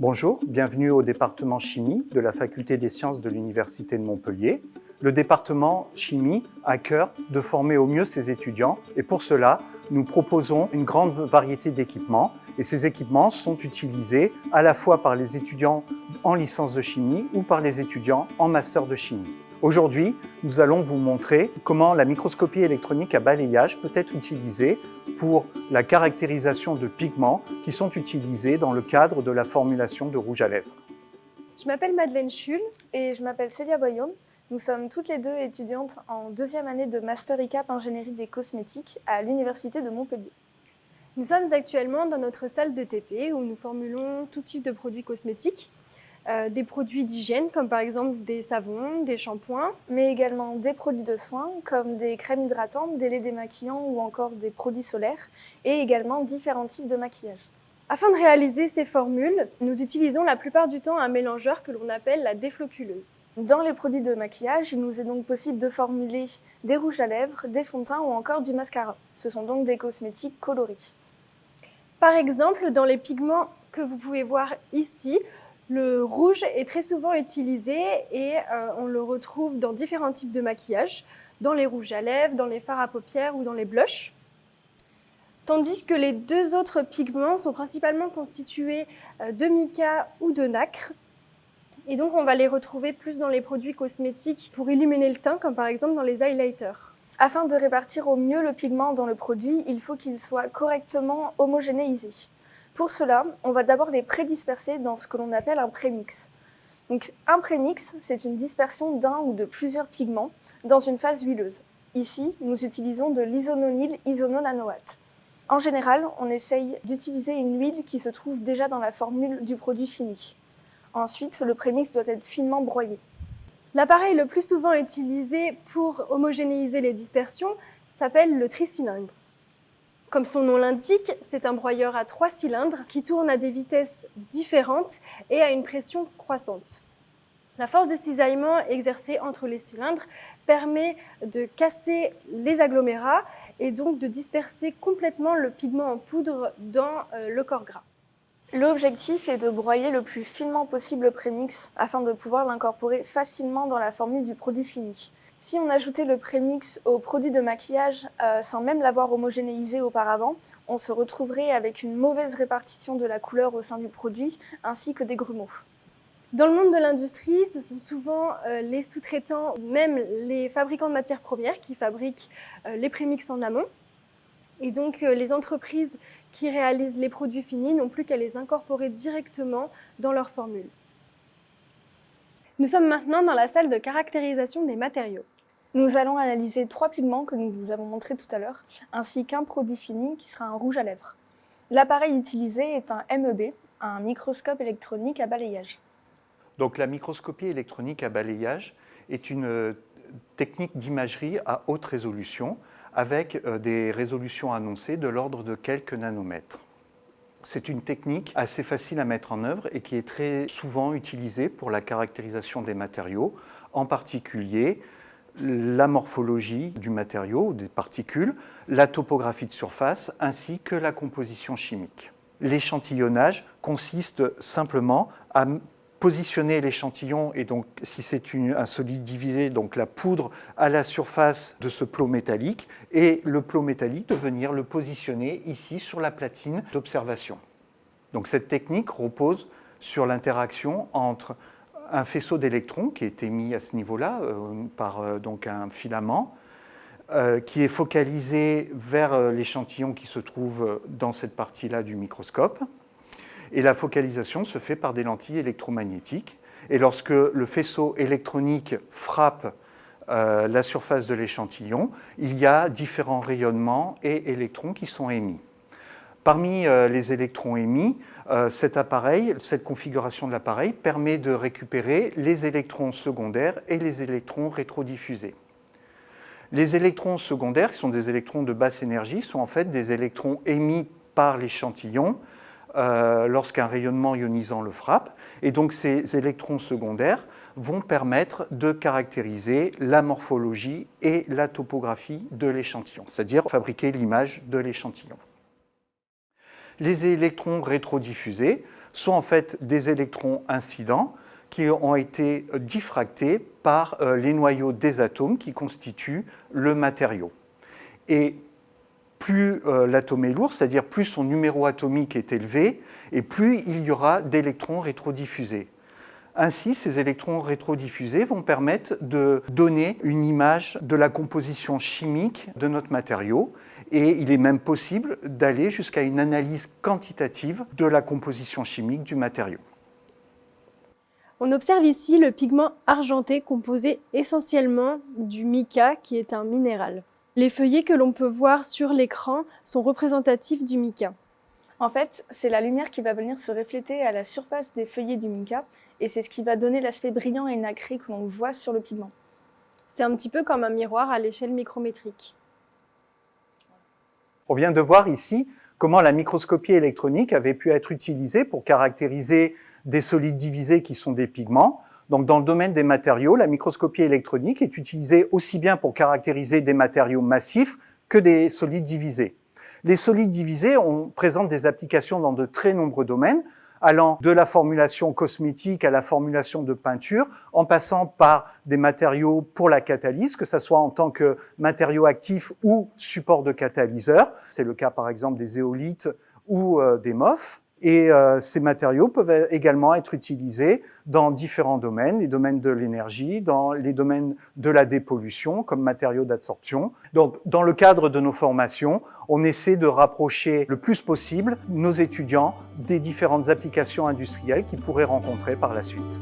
Bonjour, bienvenue au département chimie de la faculté des sciences de l'Université de Montpellier. Le département chimie a cœur de former au mieux ses étudiants et pour cela, nous proposons une grande variété d'équipements et ces équipements sont utilisés à la fois par les étudiants en licence de chimie ou par les étudiants en master de chimie. Aujourd'hui, nous allons vous montrer comment la microscopie électronique à balayage peut être utilisée pour la caractérisation de pigments qui sont utilisés dans le cadre de la formulation de rouge à lèvres. Je m'appelle Madeleine Schul. Et je m'appelle Célia Boyaume. Nous sommes toutes les deux étudiantes en deuxième année de Master ICAP Ingénierie des cosmétiques à l'Université de Montpellier. Nous sommes actuellement dans notre salle de TP où nous formulons tout type de produits cosmétiques, euh, des produits d'hygiène comme par exemple des savons, des shampoings, mais également des produits de soins comme des crèmes hydratantes, des laits démaquillants ou encore des produits solaires et également différents types de maquillage. Afin de réaliser ces formules, nous utilisons la plupart du temps un mélangeur que l'on appelle la défloculeuse. Dans les produits de maquillage, il nous est donc possible de formuler des rouges à lèvres, des fonds de teint ou encore du mascara. Ce sont donc des cosmétiques coloris. Par exemple, dans les pigments que vous pouvez voir ici, le rouge est très souvent utilisé et euh, on le retrouve dans différents types de maquillage, dans les rouges à lèvres, dans les fards à paupières ou dans les blushs. Tandis que les deux autres pigments sont principalement constitués euh, de mica ou de nacre. Et donc on va les retrouver plus dans les produits cosmétiques pour illuminer le teint, comme par exemple dans les highlighters. Afin de répartir au mieux le pigment dans le produit, il faut qu'il soit correctement homogénéisé. Pour cela, on va d'abord les prédisperser dans ce que l'on appelle un prémix. Donc un prémix, c'est une dispersion d'un ou de plusieurs pigments dans une phase huileuse. Ici, nous utilisons de l'isononyl isononanoate. En général, on essaye d'utiliser une huile qui se trouve déjà dans la formule du produit fini. Ensuite, le prémix doit être finement broyé. L'appareil le plus souvent utilisé pour homogénéiser les dispersions s'appelle le tricylindre. Comme son nom l'indique, c'est un broyeur à trois cylindres qui tourne à des vitesses différentes et à une pression croissante. La force de cisaillement exercée entre les cylindres permet de casser les agglomérats et donc de disperser complètement le pigment en poudre dans euh, le corps gras. L'objectif est de broyer le plus finement possible le prémix afin de pouvoir l'incorporer facilement dans la formule du produit fini. Si on ajoutait le prémix au produit de maquillage euh, sans même l'avoir homogénéisé auparavant, on se retrouverait avec une mauvaise répartition de la couleur au sein du produit ainsi que des grumeaux. Dans le monde de l'industrie, ce sont souvent euh, les sous-traitants, même les fabricants de matières premières qui fabriquent euh, les prémix en amont. Et donc les entreprises qui réalisent les produits finis n'ont plus qu'à les incorporer directement dans leur formule. Nous sommes maintenant dans la salle de caractérisation des matériaux. Nous allons analyser trois pigments que nous vous avons montrés tout à l'heure, ainsi qu'un produit fini qui sera un rouge à lèvres. L'appareil utilisé est un MEB, un microscope électronique à balayage. Donc la microscopie électronique à balayage est une euh, technique d'imagerie à haute résolution avec euh, des résolutions annoncées de l'ordre de quelques nanomètres. C'est une technique assez facile à mettre en œuvre et qui est très souvent utilisée pour la caractérisation des matériaux, en particulier la morphologie du matériau ou des particules, la topographie de surface ainsi que la composition chimique. L'échantillonnage consiste simplement à positionner l'échantillon et donc si c'est un solide divisé, donc la poudre à la surface de ce plot métallique et le plot métallique de venir le positionner ici sur la platine d'observation. Donc cette technique repose sur l'interaction entre un faisceau d'électrons qui est émis à ce niveau-là euh, par euh, donc un filament euh, qui est focalisé vers l'échantillon qui se trouve dans cette partie-là du microscope et la focalisation se fait par des lentilles électromagnétiques. Et lorsque le faisceau électronique frappe euh, la surface de l'échantillon, il y a différents rayonnements et électrons qui sont émis. Parmi euh, les électrons émis, euh, cette configuration de l'appareil permet de récupérer les électrons secondaires et les électrons rétrodiffusés. Les électrons secondaires, qui sont des électrons de basse énergie, sont en fait des électrons émis par l'échantillon lorsqu'un rayonnement ionisant le frappe. Et donc ces électrons secondaires vont permettre de caractériser la morphologie et la topographie de l'échantillon, c'est-à-dire fabriquer l'image de l'échantillon. Les électrons rétrodiffusés sont en fait des électrons incidents qui ont été diffractés par euh, les noyaux des atomes qui constituent le matériau. Et plus euh, l'atome est lourd, c'est-à-dire plus son numéro atomique est élevé, et plus il y aura d'électrons rétrodiffusés. Ainsi, ces électrons rétrodiffusés vont permettre de donner une image de la composition chimique de notre matériau et il est même possible d'aller jusqu'à une analyse quantitative de la composition chimique du matériau. On observe ici le pigment argenté composé essentiellement du mica qui est un minéral. Les feuillets que l'on peut voir sur l'écran sont représentatifs du mica. En fait, c'est la lumière qui va venir se refléter à la surface des feuillets du mica et c'est ce qui va donner l'aspect brillant et nacré que l'on voit sur le pigment. C'est un petit peu comme un miroir à l'échelle micrométrique. On vient de voir ici comment la microscopie électronique avait pu être utilisée pour caractériser des solides divisés qui sont des pigments. Donc dans le domaine des matériaux, la microscopie électronique est utilisée aussi bien pour caractériser des matériaux massifs que des solides divisés. Les solides divisés on, présentent des applications dans de très nombreux domaines, allant de la formulation cosmétique à la formulation de peinture, en passant par des matériaux pour la catalyse, que ce soit en tant que matériaux actifs ou support de catalyseur. C'est le cas par exemple des éolites ou euh, des MOF. Et euh, ces matériaux peuvent également être utilisés dans différents domaines, les domaines de l'énergie, dans les domaines de la dépollution comme matériaux d'absorption. Donc, dans le cadre de nos formations, on essaie de rapprocher le plus possible nos étudiants des différentes applications industrielles qu'ils pourraient rencontrer par la suite.